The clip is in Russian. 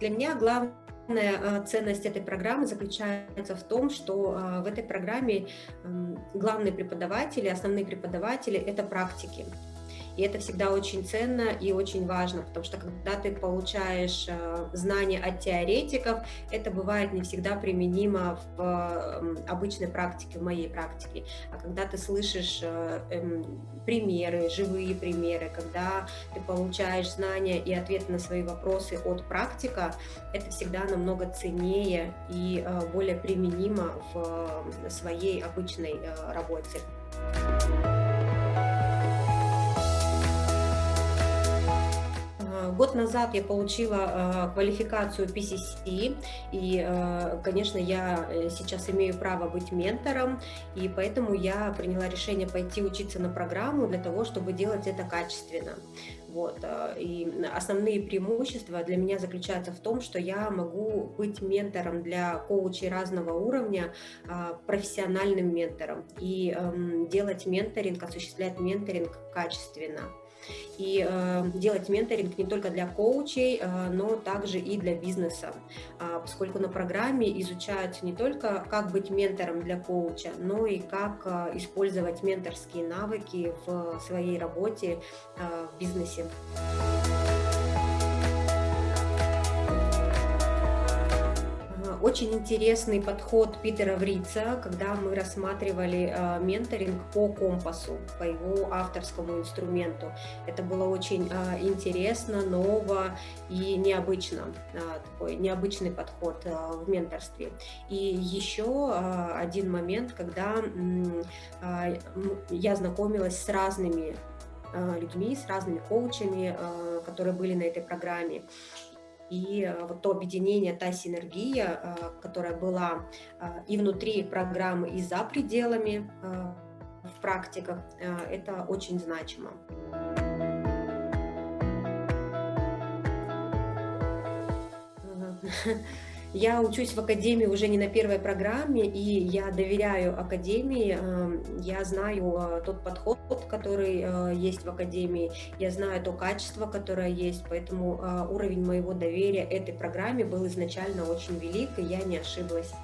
Для меня Главная ценность этой программы заключается в том, что в этой программе главные преподаватели, основные преподаватели – это практики. И это всегда очень ценно и очень важно, потому что когда ты получаешь э, знания от теоретиков, это бывает не всегда применимо в э, обычной практике, в моей практике. А когда ты слышишь э, эм, примеры, живые примеры, когда ты получаешь знания и ответы на свои вопросы от практика, это всегда намного ценнее и более применимо в своей обычной работе. Год назад я получила э, квалификацию PCC, и, э, конечно, я э, сейчас имею право быть ментором, и поэтому я приняла решение пойти учиться на программу для того, чтобы делать это качественно. Вот. И основные преимущества для меня заключаются в том, что я могу быть ментором для коучей разного уровня, профессиональным ментором, и эм, делать менторинг, осуществлять менторинг качественно и э, делать менторинг не только для коучей, э, но также и для бизнеса, э, поскольку на программе изучают не только как быть ментором для коуча, но и как э, использовать менторские навыки в своей работе э, в бизнесе. Очень интересный подход Питера Врица, когда мы рассматривали э, менторинг по компасу, по его авторскому инструменту. Это было очень э, интересно, ново и необычно, э, такой необычный подход в менторстве. И еще один момент, когда я знакомилась с разными людьми, с разными коучами, которые были на этой программе. И э, вот то объединение, та синергия, э, которая была э, и внутри программы, и за пределами в практиках, это очень значимо. Я учусь в академии уже не на первой программе, и я доверяю академии, эм, я знаю э, тот подход, который э, есть в академии, я знаю то качество, которое есть, поэтому э, уровень моего доверия этой программе был изначально очень велик, и я не ошиблась.